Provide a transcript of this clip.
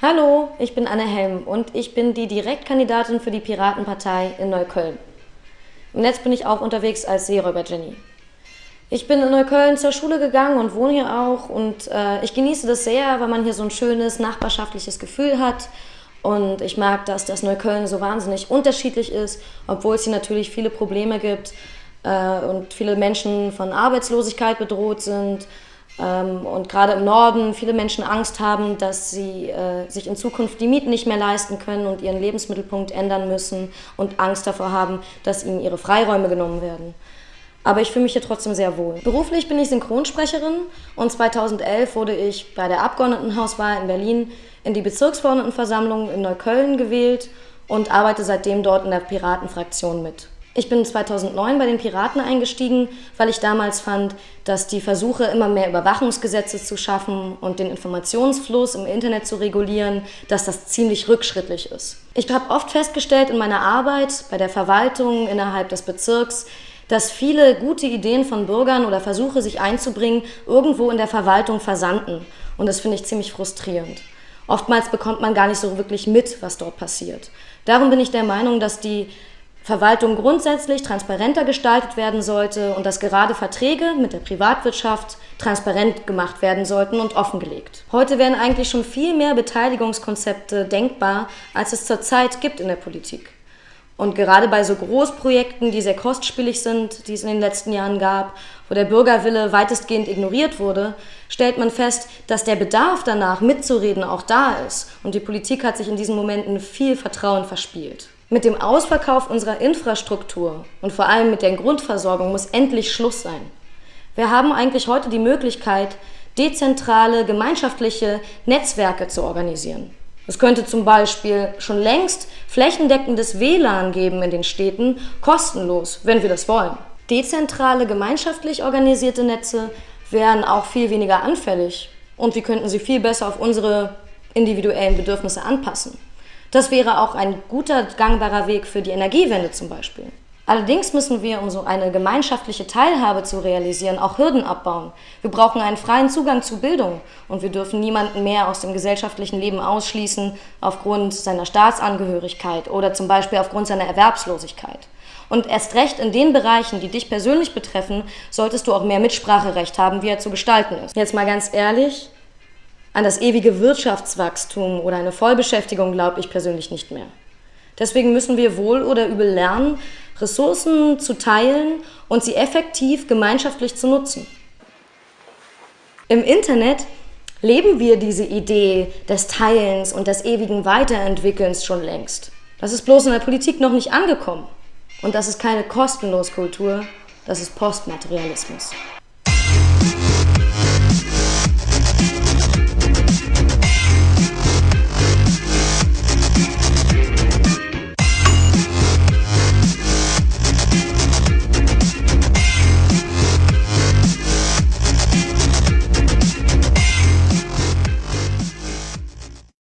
Hallo, ich bin Anne Helm und ich bin die Direktkandidatin für die Piratenpartei in Neukölln. Im Netz bin ich auch unterwegs als Seeräuber Jenny. Ich bin in Neukölln zur Schule gegangen und wohne hier auch und äh, ich genieße das sehr, weil man hier so ein schönes nachbarschaftliches Gefühl hat und ich mag das, dass Neukölln so wahnsinnig unterschiedlich ist, obwohl es hier natürlich viele Probleme gibt äh, und viele Menschen von Arbeitslosigkeit bedroht sind und gerade im Norden viele Menschen Angst haben, dass sie äh, sich in Zukunft die Mieten nicht mehr leisten können und ihren Lebensmittelpunkt ändern müssen und Angst davor haben, dass ihnen ihre Freiräume genommen werden. Aber ich fühle mich hier trotzdem sehr wohl. Beruflich bin ich Synchronsprecherin und 2011 wurde ich bei der Abgeordnetenhauswahl in Berlin in die Bezirksverordnetenversammlung in Neukölln gewählt und arbeite seitdem dort in der Piratenfraktion mit. Ich bin 2009 bei den Piraten eingestiegen, weil ich damals fand, dass die Versuche, immer mehr Überwachungsgesetze zu schaffen und den Informationsfluss im Internet zu regulieren, dass das ziemlich rückschrittlich ist. Ich habe oft festgestellt in meiner Arbeit bei der Verwaltung innerhalb des Bezirks, dass viele gute Ideen von Bürgern oder Versuche, sich einzubringen, irgendwo in der Verwaltung versanden. Und das finde ich ziemlich frustrierend. Oftmals bekommt man gar nicht so wirklich mit, was dort passiert. Darum bin ich der Meinung, dass die Verwaltung grundsätzlich transparenter gestaltet werden sollte und dass gerade Verträge mit der Privatwirtschaft transparent gemacht werden sollten und offengelegt. Heute werden eigentlich schon viel mehr Beteiligungskonzepte denkbar, als es zurzeit gibt in der Politik. Und gerade bei so Großprojekten, die sehr kostspielig sind, die es in den letzten Jahren gab, wo der Bürgerwille weitestgehend ignoriert wurde, stellt man fest, dass der Bedarf danach mitzureden auch da ist. Und die Politik hat sich in diesen Momenten viel Vertrauen verspielt. Mit dem Ausverkauf unserer Infrastruktur und vor allem mit der Grundversorgung muss endlich Schluss sein. Wir haben eigentlich heute die Möglichkeit, dezentrale, gemeinschaftliche Netzwerke zu organisieren. Es könnte zum Beispiel schon längst flächendeckendes WLAN geben in den Städten, kostenlos, wenn wir das wollen. Dezentrale, gemeinschaftlich organisierte Netze wären auch viel weniger anfällig und wir könnten sie viel besser auf unsere individuellen Bedürfnisse anpassen. Das wäre auch ein guter, gangbarer Weg für die Energiewende zum Beispiel. Allerdings müssen wir, um so eine gemeinschaftliche Teilhabe zu realisieren, auch Hürden abbauen. Wir brauchen einen freien Zugang zu Bildung und wir dürfen niemanden mehr aus dem gesellschaftlichen Leben ausschließen aufgrund seiner Staatsangehörigkeit oder zum Beispiel aufgrund seiner Erwerbslosigkeit. Und erst recht in den Bereichen, die dich persönlich betreffen, solltest du auch mehr Mitspracherecht haben, wie er zu gestalten ist. Jetzt mal ganz ehrlich, an das ewige Wirtschaftswachstum oder eine Vollbeschäftigung glaube ich persönlich nicht mehr. Deswegen müssen wir wohl oder übel lernen, Ressourcen zu teilen und sie effektiv gemeinschaftlich zu nutzen. Im Internet leben wir diese Idee des Teilens und des ewigen Weiterentwickelns schon längst. Das ist bloß in der Politik noch nicht angekommen. Und das ist keine kostenlos Kultur, das ist Postmaterialismus.